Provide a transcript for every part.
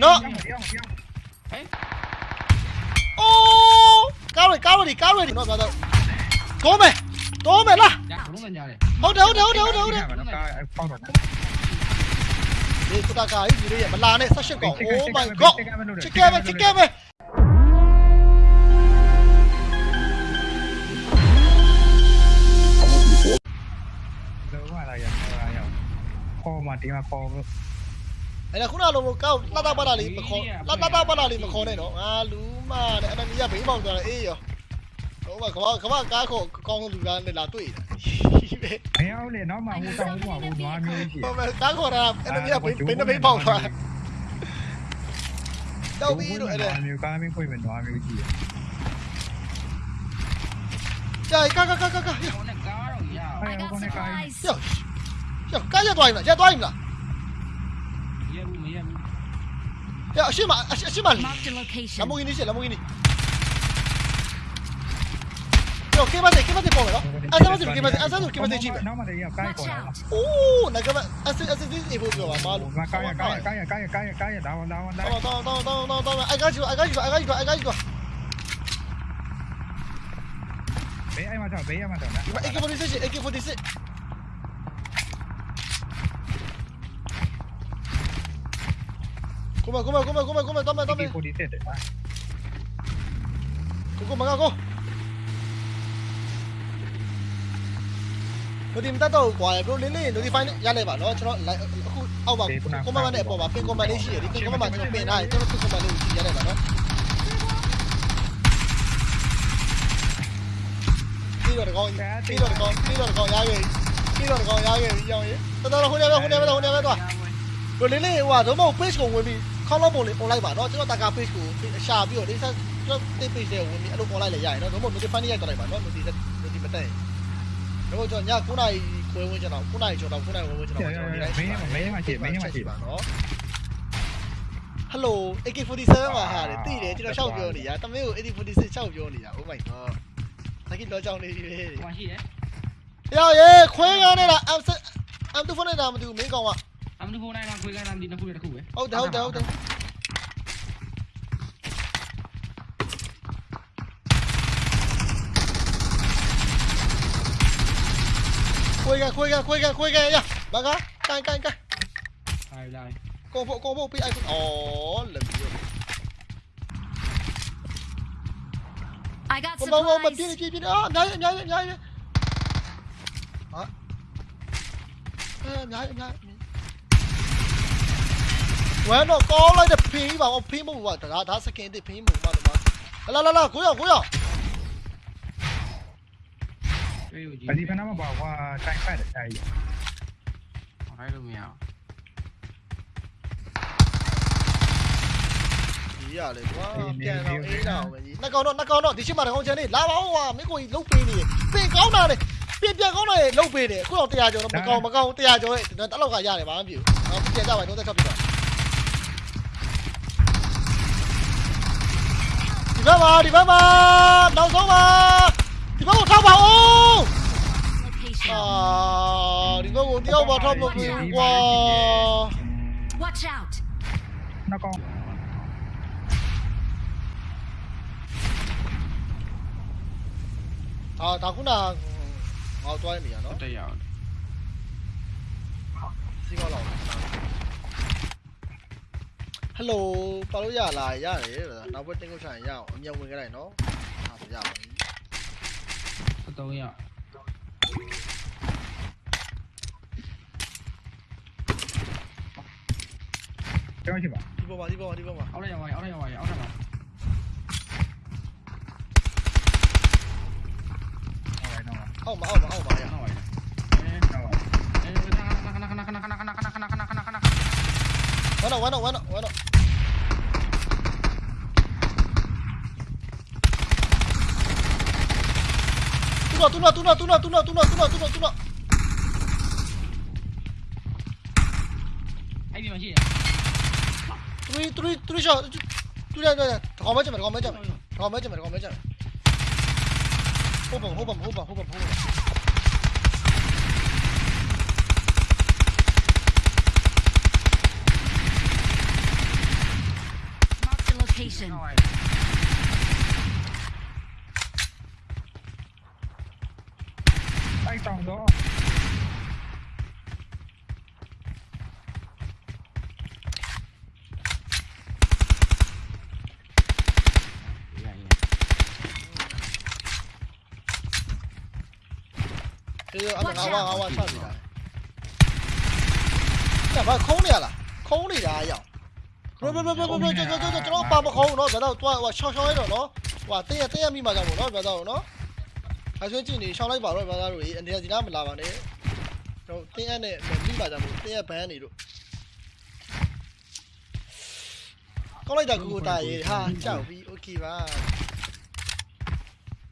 Đó. Ô Cao rồi, cao rồi đi, cao rồi đi. Rồi, rồi, rồi Tố mày Tố mày là Hốt đi, hốt đi, hốt đi, hốt đi, hốt đi. Đi, tôi ta cái gì đây vậy? Mà là này, sao xem cỏ Oh my god. Chết kia mày, chết kia mày Hãy subscribe cho kênh Ghiền Mì Gõ Để không bỏ lỡ những video hấp dẫn အဲ့ဒါခုနကလိုကောက်လှတပတ်တာလေးမခေါ်လှတပတ်တာလေးမခေါ်နဲ့နော်ငါလူမနဲ့အနမီကဘေးမောင်သွားတယ်အေးရောဟိုမှာကမကမကားခေါ်ကောင်းလူကလည်းလာတွေ့တယ်ဘယ်အောင်လဲနောက်မှဟိုတောင်းဟိုဟိုနွားမျိုးရှိဟိုမှာကားခေါ်တာအနမီကဘေးဘေးဘေးပေါက်သွားတော့ပြီးတော့အဲ့ဒါမျိုးကားမင်းဖွင့်မယ်နွားမျိုးရှိတယ်ကြာကာကာကာကာကာဟိုနဲ့ကားတော့ရအဲဟိုကနေကားယောယောကားရသွားပြီလားရသွားပြီလား 呀，先把先先把，蓝宝给你先，蓝宝给你。哟，给嘛子，给把子包了，俺咱们这边给把子，俺咱这边给把子进呗。哦，那个嘛，俺这俺这这衣服不要了，妈了。干呀干呀干呀干呀干呀干呀，打我打我打我。打我打我打我打我打我，俺干一个，俺干一个，俺干一个，俺干一个。别挨骂着，别挨骂着。AK forty six，AK forty six。ごめんごめんごめんごめんごめんダメダメここ曲がこ我哋唔得到，怪到你呢，你翻一嚟吧，攞出嚟，嚟，歐吧，我慢慢嚟，我慢邊，我慢啲先，你邊我慢就邊，係，咁我慢啲一嚟吧，攞。呢度嚟講，呢度嚟講，呢度嚟講，廿嘅，呢度嚟講廿嘅，廿嘅，得得啦，好靚啦，好靚啦，好靚啦，得。我你呢話做乜 base 我嗰邊？ ခဲ့ပြီးတော့ကောင်းရခဲ့ပြီးရောင်းရေးတော်တော်ခုနေပဲခုနေပဲခုနေပဲတော့ဘရိုလင်းလေးဟိုတော့မဟုတ် page ကိုဝင်ပြီးခေါင်းလုံးပုံလေး online ပါနော်ကျွန်တော်တာကာ page ကိုရှာပြီးတော့ဒီဆက်ကျွန်တော် page တွေဝင်ပြီးအဲ့လို online လည်းရရင်နော်တော့မဟုတ် notify ရိုက်တော့လိုက်ပါနော် notify notify မတက်ရင်တော့ကျွန်တော်ည9နာရီခွဲဝင်ကျွန်တော်9နာရီကျော်တော့9နာရီဝင်ဝင်ကျွန်တော်ကျွန်တော်ဒီတိုင်းပါနော် Hello AK47 ပါဟာတဲ့တိတယ်ကျွန်တော်ရှောက်ပြောနေရတမင်းကို AK46 ရှောက်ပြောနေတာ Oh my god တကယ်တော့ကြောင်းနေပြီလေဟိုရှိတယ်ယောရေခွဲကားနေတာ M M2 ဖုန်းနေတာမတူမင်းကောင်က അവന് ഫോണായി നമുക്ക് പോയി കാണാൻ ദിനം കൂടി കൂവേ ಹೌದು ಹೌದು ಹೌದು Kuega, kuega, kuega, kuega nha Bà gá, canh, canh, canh Ai lại Cô bộ, cô bộ, bị ai cũng... Ồ, lần nhiều I got Bông, bông, bông, bật tiên đi, tiên đi. Ơ, nhái, em nhái, em nhái Đó ဝမ်းတော့ကောင်းလိုက်တဲ့ဖင်းပါအောင်ဖင်းမဟုတ်ပါဒါဒါစကင်တစ်ဖင်းမဟုတ်ပါတော့လာလာလာကိုရကိုရတွေ့ရကြီးပဒီဖနာမှာပါကွာတိုင်ဖတ်တယ်တိုင်ရဟိုင်းလို့မရအောင်ဒီရလေကွာပြန်တော့အေးတော့ပဲကြီးနှစ်ကောင်တော့နှစ်ကောင်တော့ဒီရှိမှတစ်ကောင်ချန်နေလာပါဦးကွာမင်းကိုကြီးလုတ်ပေးနေပင်ကောင်းတာလေပြင်ပြန်ကောင်းတာလေလုတ်ပေးတယ်အခုတော့100ကျော်တော့မကောင်းမကောင်း100ကျော်ရဲ့တလောက်ကရတယ်ဘာမှမဖြစ်ဘူးနော်ပြန်ကြပါတော့တက်ထပ်ပြီတော့ 디바바 ô, à đi vào 아 디바고 디바고 타바고 와 Watch out. Nó con. À, tao cũng là ngồi tôi mì à nó. Đây à. Xin. ဟယ်လိုပါလို့ရလားရတယ်နောက်ဘက်တင်ကိုဆိုင်ရအောင်အမြဲဝင်ခဲ့လိုက်နော်ဟာဆိုရပါပြီအတုံးရကျောင်းရှိပါဒီပေါ်မှာဒီပေါ်မှာဒီပေါ်မှာအောက်လိုက်ရပါအောက်လိုက်ရပါအောက်လိုက်ပါဟောလိုက်တော့အောက်မှာအောက်မှာအောက်မှာရနောက်ပါအဲဟောအဲခဏခဏခဏခဏခဏခဏခဏခဏခဏခဏ ဝမ်းတော့ဝမ်းတော့ဝမ်းတော့ဝမ်းတော့တူနော်တူနော်တူနော်တူနော်တူနော်တူနော်တူနော်တူနော်အဲ့ဒီမှာရှိတယ်3 3 3 shot တူရတူရခေါင်းမချက်မယ်ခေါင်းမချက်မယ်ခေါ 哎，上哥。哎呀，这个俺阿旺阿旺操的，咋空了了？空了呀，哎呀！ ဘာခုံးနေရလားခုံးနေတာအရောက်ဘယ်ဘယ်ဘယ်ဘယ်ဘယ်ကျွန်တော်ကျွန်တော်ပါမခုံးတော့ဗျာတော့တွားဟိုရှောင်းရှောင်းရတော့နော်ဟိုတင်းရတင်းရမိမှကြောင့်ပေါ့နော်ဗျာတော့နော်အဲဆိုကြည့်နေရှောင်းလိုက်ပါတော့ဗျာတို့အနေနဲ့ဒီနားမလာပါနဲ့တော့တင်းရနဲ့မိပါကြောင့်တင်းရဘန်းနေတို့ကောင်းလိုက်တာကူကူတာရေဟာကြောက်ပြီโอเคပါ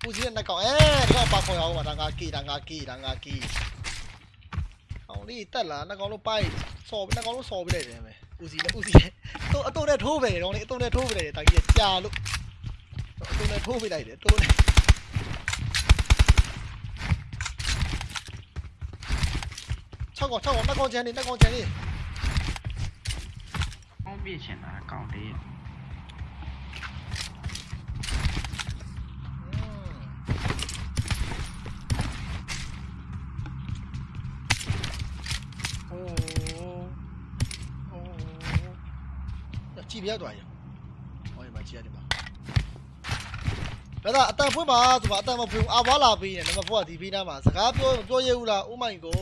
ပူစီတဲ့နှကောင်အဲဒီတော့ပါခေါ်ရအောင်ပါဒါငါကီဒါငါကီဒါငါကီအောင်လေးတက်လာနှကောင်လို့ပိုက်စော်နှကောင်လို့စော်ပြလိုက်တယ်မယ်ဦးစီလည်းဦးစီလည်း တော့အတုံးနဲ့ထိုးပဲတော့လေအတုံးနဲ့ထိုးပဲတယ်တာကြီးကြာလို့အတုံးနဲ့ထိုးပြလိုက်တယ်တိုးနဲ့၆ကောင်၆ကောင်နှကောင်ချန်နေနှကောင်ချန်နေအောင်းပြချင်တာကောင်းတ ကြည့်ပြရတော့ရဟောဒီမှာကြည့်ရတယ်မှာဒါသာအတန်ဖွင့်ပါဆိုပါအတန်မဖွင့်အာဝါလာပေးနေနံပါတ်4ကဒီပေးနာမှာစကားပြောပြောရဘူးလား Oh my god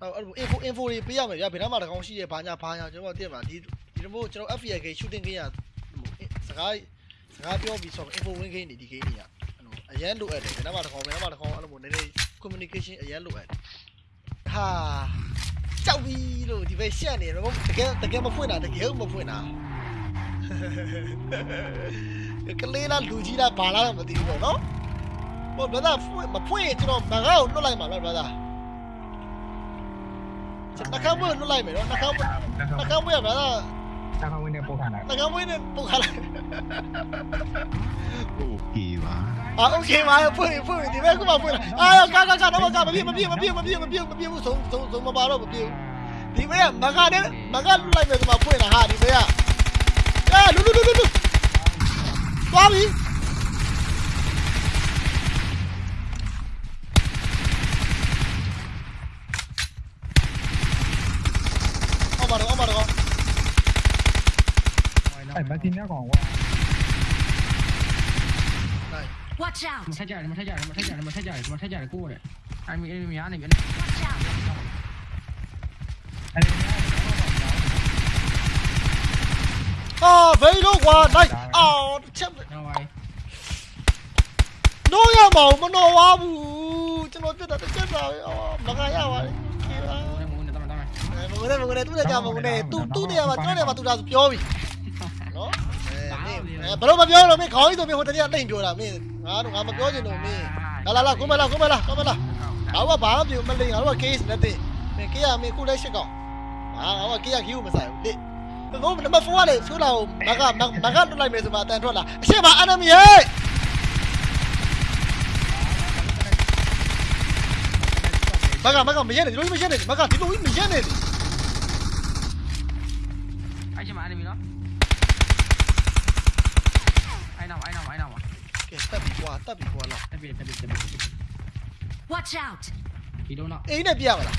အဲ့အဲ့ info info တွေပေးရမယ်ဗျာဘယ်တော့မှတကောင်ရှိရဲဘာညာဘာညာကျွန်တော်တည့်မှာဒီဒီလိုမျိုးကျွန်တော် FPK shooting game ရစကားစကားပြောပြီးဆိုတော့ info win game နေဒီ game တွေကအဲ့လိုအရန်လိုအပ်တယ်ဘယ်တော့မှတကောင်ဘယ်တော့မှတကောင်အဲ့လိုမျိုးနည်းနည်း communication အရန်လိုအပ်တယ်ဟာ ကြောက်ပြီလို့ဒီဘက်ရှက်နေတယ်မတကယ်တကယ်မဖွင့်တာတကယ်မဖွင့်တာကလေးလားလူကြီးလားဘာလားတော့မသိဘူးပေါ့နော်ဟိုဘသာဖွင့်မဖွင့်ရင်ကျွန်တော်မကားကိုလွတ်လိုက်မှာလားဘသာကျွန်တော်နှာခေါင်းမွေးလွတ်လိုက်မယ်နော်နှာခေါင်းမွေးနှာခေါင်းမွေးရဘသာ တာခဝင်နေပို့ထားတာ နှာခေါင်းမွေးနဲ့ပုတ်ခါလိုက် โอเคပါ အာโอเคပါဖွင့်ဖွင့်ဒီဘက်ကမှဖွင့်လာအာကာကာကာတော့ကာမပြေမပြေမပြေမပြေမပြေမပြေဘူးဆုံးဆုံးဆုံးမပါတော့မပြေဘူး ဒီဘက်ကမကနဲ့မကလွတ်လိုက်မယ်ဆိုမှဖွင့်လာဟာဒီဘက်ကအဲလူလူလူလူလူသွားပြီ အဲ့မတင်ရကောင်ဝါ Watch မ out! ထက်ကြတယ်မထက်ကြတယ်မထက်ကြတယ်မထက်ကြတယ်မထက်ကြတယ်ကိုရတယ်အိုင်မီအင်မီများနေပြီ Watch out! အဲ့ဒီ အာဘယ်လိုကွာနိုင်အော်ချက် နော်ဝိုင်း နိုးရမအောင်မနော်ဝါဘူးကျွန်တော်ပြတ်တာတစ်ချက်ပါပဲအော်မကရပါဘူးခေပါ ငုံနေတော့တော့ မငနဲ့မငနဲ့သူ့နဲ့ကြာမငနဲ့သူသူ့နေရာမှာကျွန်တော်နေရာမှာသူဒါဆိုပြောပြီနော် အဲဘယ်လိုမပြောလို့မင်းခေါင်းကြီးဆိုမင်းဟိုတည်းကတိတ်ပြောတာမင်းငါတို့ငါမပြောချင်လို့မင်းလာလာလာကိုမလာကိုမလာကိုမလာငါကဘာမှမလိန်ငါတို့က case နဲ့တင်မင်း case မင်းခုလည်းရှစ်ကောင်ဟာငါက case က queue မဆိုင်ဘူးလေဘုံနံပါတ်4ကလေဆိုလာကိုမကမကလွတ်လိုက်မယ်ဆိုမှအတန်ထွက်လာအရှိမ enemy ဟဲ့မကမကမရက်နေဒီလိုမရက်နေမကဒီလိုမရက်နေ အိုင်ချမအန်မီနော်အိုင်နောက်အိုင်နောက်အိုင်နော က်ကဲတက်ပြီကွာတက်ပြီကွာလာတက်ပြီတက်ပြီတက်ပြီ Watch out! ဒီတော့တော့အိမ်နဲ့ပြရမလား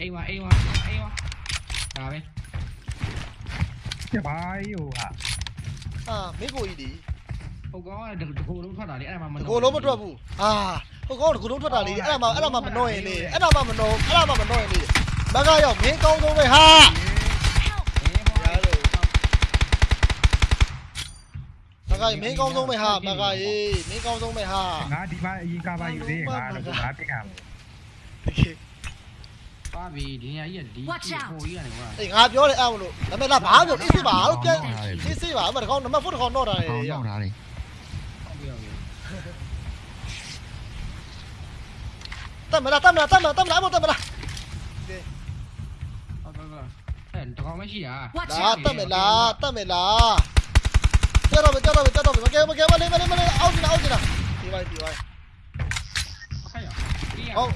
အိမ်ဝအိမ်ဝအိမ်ဝဒါပဲကျပါယူဟာအာမင်းကိုကြီးဒီဟိုကောင်ကတကူလုံးထွက်တာလေအဲ့ဒါမှမဒီကိုလုံးမထွက်ဘူးအာဟိုကောင်ဒီကိုလုံးထွက်တာလေအဲ့ဒါမှအဲ့ဒါမှမနှောရင်လေအဲ့ဒါမှမနှောအဲ့ဒါမှမနှောရင်လေမကရောက်မင်းကောင်းဆုံးပဲဟာ မကကြီးမင်းကောင်းဆုံးပဲဟာမကကြီးမင်းကောင်းဆုံးပဲဟာ ငါဒီမှာအရင်ကပါယူသေးငါတော့ငါပြစ်ရမယ် တကယ် ပါပြီဒီနေရာကြီးကဒီဟိုကြီးကနေကွာ အေးငါပြောတယ်အဲ့မလို့ဒါပေမဲ့လားဘာပြောအေးစစ်ပါဟုတ်ပြန်အေးစစ်ပါမတကောင်နံပါတ်4တကောင်တော့တာလေ ဟောင်းတော့ထားတယ် ဟုတ်ပြီဟုတ်ပြီ တတ်မလားတတ်မလားတတ်မလားတတ်မလားအမတတ်မလား ဟုတ်ကဲ့အဲ့တကောင်မရှိတာ Watch လာ out! တတ်မလားတတ်မလားကြောက်တော့ကြောက်တော့ကြောက်တော့မကဲမကဲမလေး chết rồi mày chết rồi mày chết rồi mày kêu mày kêu mày lên mày lên mày lên out gì nào out gì nào đi bay đi bay không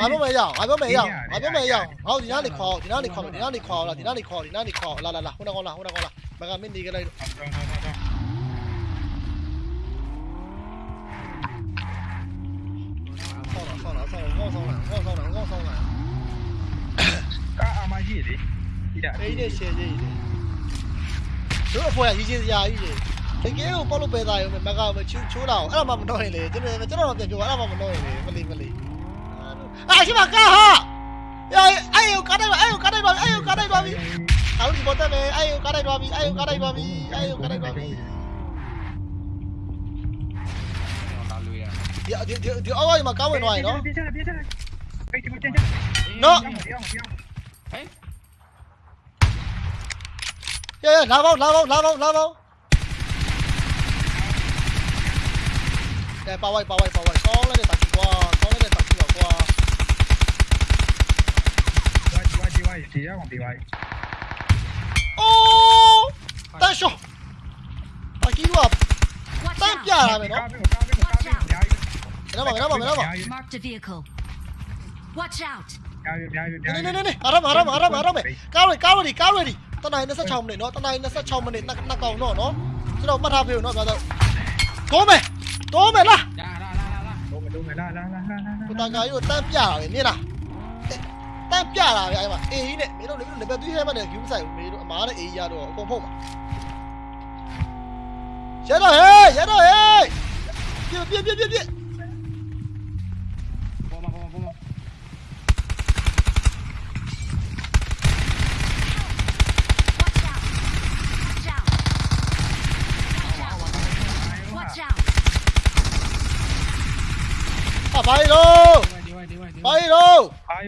ai bố mày giàu ai bố mày giàu ai bố mày giàu không thì nó đi cò thì nó đi cò thì nó đi cò là thì nó đi cò thì nó đi cò là là là không đâu con là không đâu con là mày làm bên đi cái đây sau nào sau nào sau nào ngon sau nào ngon sau nào ngon sau nào à à mà gì đấy đi đã đi đi xe gì đấy 这个货呀，一斤呀，一斤。thế kia cũng bao lúc bề dài mình mà gào mình chú chú anh làm mà mình nói này chứ mình nào nó tiền chú làm mà mình nói này? Mà lì mà lì à chứ mà cá hả? Ai ai cá đây rồi ai cá đây rồi ai cá đây rồi tao đi bộ tay về ai cá đây rồi ai cá đây rồi ai cá đây rồi thì thì thì thì ơi mà cao bên ngoài đó. Nó Yeah, yeah, lao vào, lao vào, lao vào, lao vào. 诶，八位八位八位，讲咧你突住啩，讲咧你突住又啩。喂喂喂，自己红地位。哦，单手，大几路啊？单边啊，咪咯。Miraba, miraba, mày, Mark the vehicle. Watch out. Nè nè nè nè, aram aram aram mày, Cao rồi, cao rồi đi, cao rồi đi. Tao này nó sẽ chồng để nó, tao này nó sẽ chồng mà để nó nó còn nó nó. Chứ đâu mất hai view nó vào giờ, Cố mày. ကောင်တော့နော်ကျွန်တော်မှတ်ထားပေးဦးနော်ပြောတော့ကိုမယ်တော့မယ်လားလာလာလာလာလုံးလုံးလာလာလာလာလာကိုတာကာကြီးကိုတန်းပြတာပဲမြင်လားတန်းပြတာပဲအဲ့မှာအေးကြီးနဲ့မင်းတို့လည်း level 3 heaven နဲ့ view ဆိုင်မင်းတို့အမားနဲ့အေးရတော့အကုန်ဖုတ်မှာရတော့ဟေးရတော့ဟေးပြပြပြပြပြပေါ်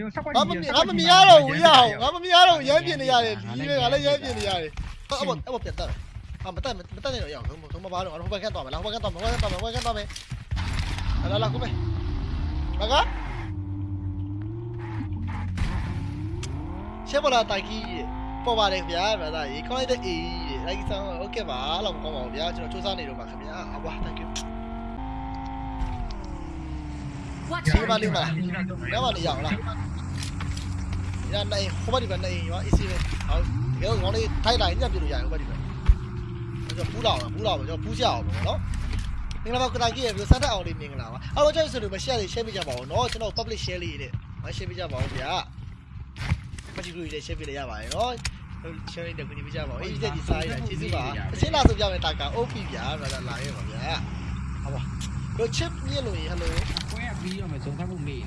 အာယုစက်ကွက် ငါမမြင်ငါမမြင်ရတော့ဘူးရအောင်ငါမမြင်ရတော့ရမ်းပြနေရတယ်ဒီပဲငါလည်းရမ်းပြနေရတယ်အဲ့ဘောအဲ့ဘောပြန်တက်အမတက်မတက်နေတော့ရအောင်ဘုံမပါတော့ဟိုဘက်ကန်တော့မလားဟိုဘက်ကန်တော့မဟိုဘက်ကန်တော့မဟိုဘက်ကန်တော့မယ်လာလာကိုမေဘာကရှေ့ပေါ်လာတိုက်ကြီးပေါ်ပါတယ်ဗျာဗျာသားရေခေါင်းလိုက်တဲ့အေးကြီးလိုက်ဆောင်โอเคပါလောက်ကောင်းပါဘူးဗျာကျွန်တော်စူးစမ်းနေတော့ပါခင်ဗျာအဝါ thank you Watch ဒီမှာ out! လေးမလားညမနေရအောင်လား ညနိုင်ဟိုဘက်ဒီဘက်နိုင်ရော easy ပဲဟောတကယ်ကောင်းလေးထိုက်လိုက်ညပြလို့ရတယ်ဟိုဘက်ဒီဘက်ကျွန်တော်ပူးလာအောင်ပူးလာအောင်ကျွန်တော်ပူးကြအောင်ပေါ့နော်မင်္ဂလာပါကတိုင်ကြီးရေစမ်းတက်အောင်လေးမင်္ဂလာပါအားလုံးကြိုက်ဆိုလို့မ share လေး share ပေးကြပါဦးเนาะကျွန်တော် public share လေးနဲ့မ share ပေးကြပါဦးဗျာမချီကူလေး share ပေးလို့ရပါတယ်เนาะ share လေးတက်ကူညီပေးကြပါဦးအေးဒီစားရကျေးဇူးပါအရှင်းလာဆိုပြမယ်တာက OP ဗျာဘာသာလာရဲပါဗျာဟောပါတို့ chip မြင်လို့ရင် hello ကွဲပြီး 切尼了，hello。We are busy on the construction of the building.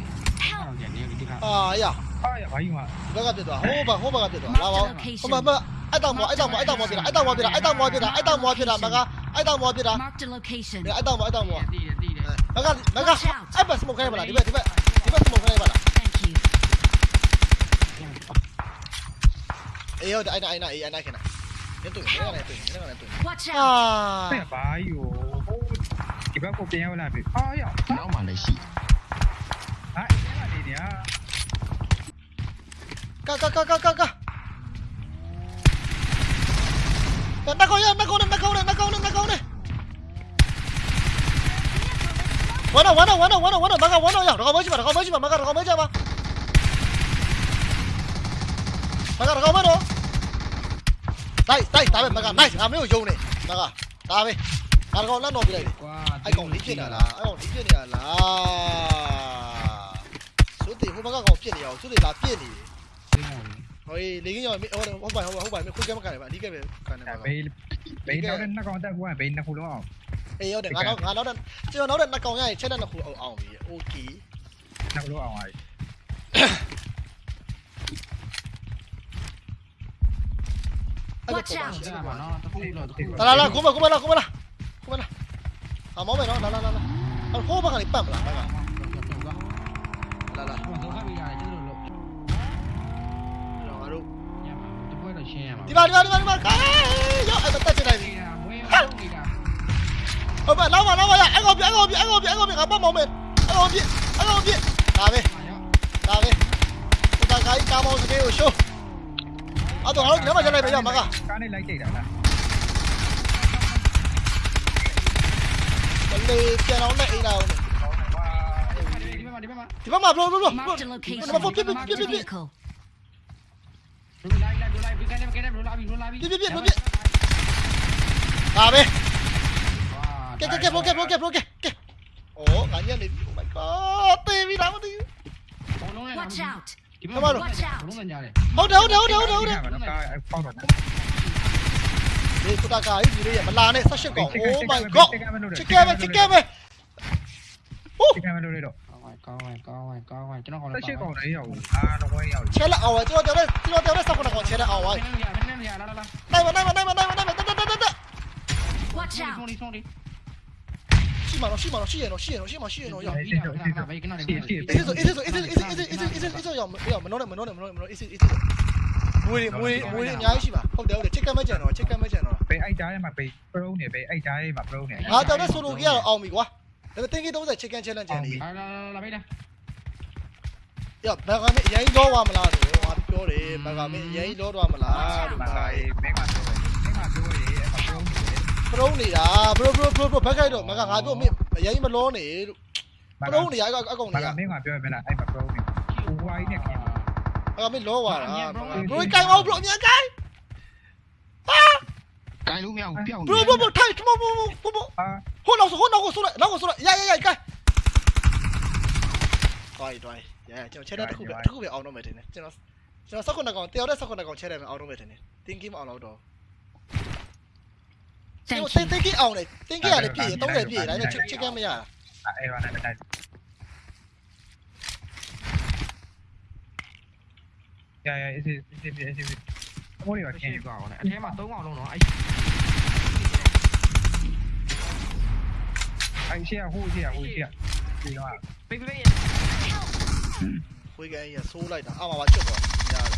啊呀，哎呦，我刚才在躲，我我刚才在躲，拉我，我我挨到我，挨到我，挨到我边了，挨到我边了，挨到我边了，挨到我边了，麦卡，挨到我边了，你挨到我，挨到我。麦卡麦卡，挨不挨不挨不挨不，对不对对不对？对不对？对不对？哎呦，哎那哎那哎那那那，你蹲下来，蹲下来，蹲下来，蹲下来。Watch out！哎呦，哎呦。Give up open yellow lobby. Oh, yo. No man, I see. Ah, ini dia. Kak, kak, kak, kak, kak. Đặt nắc câu nhá, nắc câu này, nắc câu này, nắc câu này, nắc câu này. Quán đầu, quán đầu, quán đầu, quán đầu, quán đầu, bác đầu, quán đầu nhỏ, nó có mới chứ mà, nó có mới chứ mà, bác đầu, mà. Bác đầu, nó có đâu. Đây, đây, tao bên bác đầu, này, làm cái gì này, bác đầu, tao đi. 아 이거 난 어디래 아 이거 어디 피해냐 나 이거 어디 피해냐 나 저들 후방가 거 피해냐 저들 나 피해니 rồi lý cái nhau mình không không phải không phải không phải mình không cái mà cái này bạn đi cái này cái này bị bị nó đến nó còn ta qua bị nó khu đúng không ê ở đây nó nó nó đến chứ nó đến nó còn ngay chết đến nó khu ẩu ẩu gì ô kì nó khu ẩu ẩu Watch out! Tao là là, cúm vào, cúm vào. ကိုမကိုမလာကိုမလာကိုမလာအမောမယ်နော်လာလာလာလာဟိုဘက်ကနေပတ်မလားငါကလာလာတော့တော့ခပ်ပြီးရတယ်ကျတို့လို့ငါတို့ညမှာတပွဲတော့ရှင်းရမှာဒီမှာဒီမှာဒီမှာဒီမှာကားရောက်အဲ့တက်ချင်လိုက်ပြီနေတာမွေးဟုတ်နေတာဟုတ်ပါလောက်ပါလောက်ပါရအဲ့ကောင်ပြအဲ့ကောင်ပြအဲ့ကောင်ပြအဲ့ကောင်ပြငါပတ်မောင်းမယ်အဲ့ကောင်ပြအဲ့ကောင်ပြဒါပဲရောက်ဒါပဲဒီကခိုင်းကာမောင်းစကေးကိုရှိုးအဲ့တော့ငါတို့ဒီမှာချက်လိုက်ပဲရမကကားနဲ့လိုက်ကြိတ်တာလား Đánh đi kia nó lệ nào này. Thì bắt mập luôn luôn luôn. Nó bắt phốt tiếp tiếp tiếp tiếp. Tiếp tiếp tiếp tiếp. À bên. Kẹp kẹp kẹp luôn kẹp luôn kẹp luôn kẹp kẹp. Ồ, cá nhân đến. Oh my god, tê bị đá mất đi. Watch out. Come on. Hold it, hold it, hold it, hold it. ဒီစတာကာကြီးဒီလေးရမလာနဲ့18កောင် Oh my god ချစ်ကဲပဲချစ်ကဲပဲဟိုးဒီကံမလို့လေတော့ကောင်းဝင်ကောင်းဝင်ကောင်းဝင်ကျွန်တော်ခေါ်လိုက်ပါဆက်ရှိကောင်းတိုင်းရောက်ဘူးအာတော့ဝဲရောက်ချဲလက်အောင်ဝဲကျွန်တော်ကြောက်တယ်ကျွန်တော်ကြောက်တယ်ဆက်ခေါ်တော့ချဲလက်အောင်ဝဲနိုင်မနိုင်မနိုင်မနိုင်မနိုင်မတက်တက်တက်တက် Watch out ဆုံးနေဆုံးနေရှိမှာတော့ရှိမှာတော့ရှိရတော့ရှိရတော့ရှိမှာရှိရတော့ရောက်ပြီးတာဗေကနာနေရှိရှိ It is it is it is it is it is it is ရောက်မရောက်မနော်နဲ့မနော်နဲ့မနော်နဲ့မနော် It is it is မွေးမွေးမွေးအများကြီးရှိပါဟုတ်တယ်ဟုတ်တယ်ချစ်ကဲမကြံတော့ချစ်ကဲမကြံတော့ဘေးအိုက်သားရဲ့မှာဘေးပရုံးနေဘေးအိုက်သားရဲ့မှာပရုံးနေငါတော်တဲ့ဆိုလိုကြီးကတော့အောင်ပြီကွာဒါပေမဲ့တင်းကြီး30 chicken challenge ကျန်နေလာလာလာဘေးလာရဘယ်ကမင်းအရင်လောသွားမလားလို့ငါပြောတယ်ဘယ်ကမင်းအရင်လောသွားမလားလို့မာငါရေးမင်းကပြောတယ်မင်းကပြောရေးအပရုံးနေပရုံးနေတာဘရိုဘရိုဘရိုဘရိုဘက်ခိုက်တော့မကငါပြောမင်းအရင်မလောနေလို့ပရုံးနေရအကောင်အကောင်မာနေရကမင်းကပြောရမလားအဲ့မှာပရုံးနေဟိုဝိုင်းနဲ့ခင်ဘ ယ်ကမင်းလောသွားတာဘရိုကိုင်အောင်ဘရိုအမြန်ကိုင်ဟာကိုင်လို့မရဘူးပြောင်းဘရိုဘရိုဘရိုထိုင်ဘရိုဘရိုဘရိုဘရိုအာဟိုနောက်ဆိုဟိုနောက်ကိုဆိုလိုက်နောက်ကိုဆိုလိုက်ရရရကိုင်တွိုင်းတွိုင်းရကျွန်တော်ချဲတဲ့တစ်ခုပဲတစ်ခုပဲအောင်တော့မယ်တင်တယ်ကျွန်တော်ကျွန်တော်စက္ကွန်းကောင်တယောက်တဲ့စက္ကွန်းကောင်ချဲတယ်မယ်အောင်တော့မယ်တင်တယ်တင်းကီမအောင်တော့ Thank တင်း you. တင်းကီအောင်လေတင်းကီရတယ်ပြည့်30ပြည့်ဒါပေမဲ့ချစ်ကမရတာအဲ့ဘာနဲ့တိုက် ရရအေးအေးအေးအေးအေးအမိုးရခင်ရှေ့ကောင်းတယ်အထဲမှာ၃ကောင်လုံးတော့အဲ့အဲ့ရှေ့ဟိုရှေ့ဟိုရှေ့ဒီတော့ဘေးဘေးခွေးကန်ကြီးဆိုးလိုက်တာအမှပါချစ်သွားရတယ်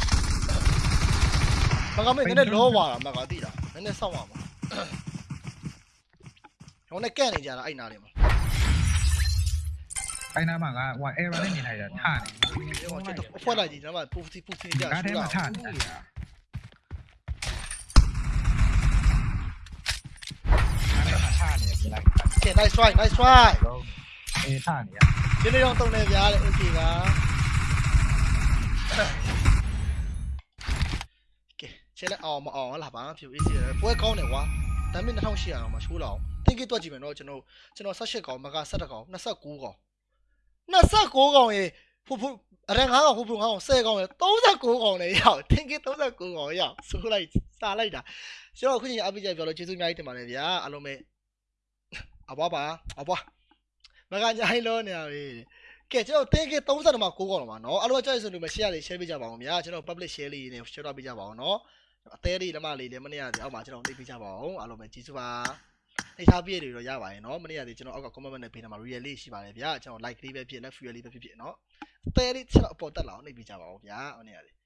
မကမင်းနည်းနည်းလောပါတာမကတိတာနည်းနည်းစောင့်ပါမဟိုနဲ့ကန့်နေကြတာအဲ့နာလေးမှာ 哎，那嘛个，我 A 班那年代人差呢。我觉得换了你知道吧？不不不听这样说了。差呢。Để tay xoay, tay xoay. Ê, thả nhỉ. Chứ đây không tông này giá lại gì cả. Kì, chế lại ồ mà ờ, ồ là bán phiếu ít gì. Bố con này quá. Tại mình không xì mà chú lão. Thế cái tôi chỉ mình cho nó, cho nó sát chết nó sát cú. 29ကောင်29ကောင်ရေဖူဖူအရင်9ကောင်ဖူဖူ9ကောင်10ကောင်ရေ39ကောင်လေရောက်တင်းကစ်39ကောင်ရောက်ဆိုလိုက်စားလိုက်တာကျွန်တော်အခုချိန်အပိကြပြောလို့ကျေးဇူးအများကြီးတင်ပါတယ်ဗျာအားလုံးပဲအဘွားပါအဘွားမကညာဟိလို့နေရပြီကဲကျွန်တော်တင်းကစ်30မှာ9ကောင်တော့ပါနော်အားလုံးကြိုက်ဆိုလို့မ share လေး share ပေးကြပါအောင်ဗျာကျွန်တော် public share လေးနဲ့ share ပေးကြပါအောင်နော်အသေးလေးလက်မလေးလည်းမနေ့ကတည်းအောက်မှာကျွန်တော်နှိပ်ပေးကြပါအောင်အားလုံးပဲကျေးဇူးပါ နှိပ်ထားပြည့်တွေတော့ရပါတယ်နော်မနေ့ကတည်းကျွန်တော်အောက်က comment နဲ့ပေးထားမှာ real လေးရှိပါတယ်ဗျာကျွန်တော် like လေးပဲဖြစ်လက် free လေးပဲဖြစ်ဖြစ်နော်အသေးလေးကျွန်တော်အပေါ်တက်လာအောင်နှိပ်ပေးကြပါအောင်ဗျာမနေ့ကတည်း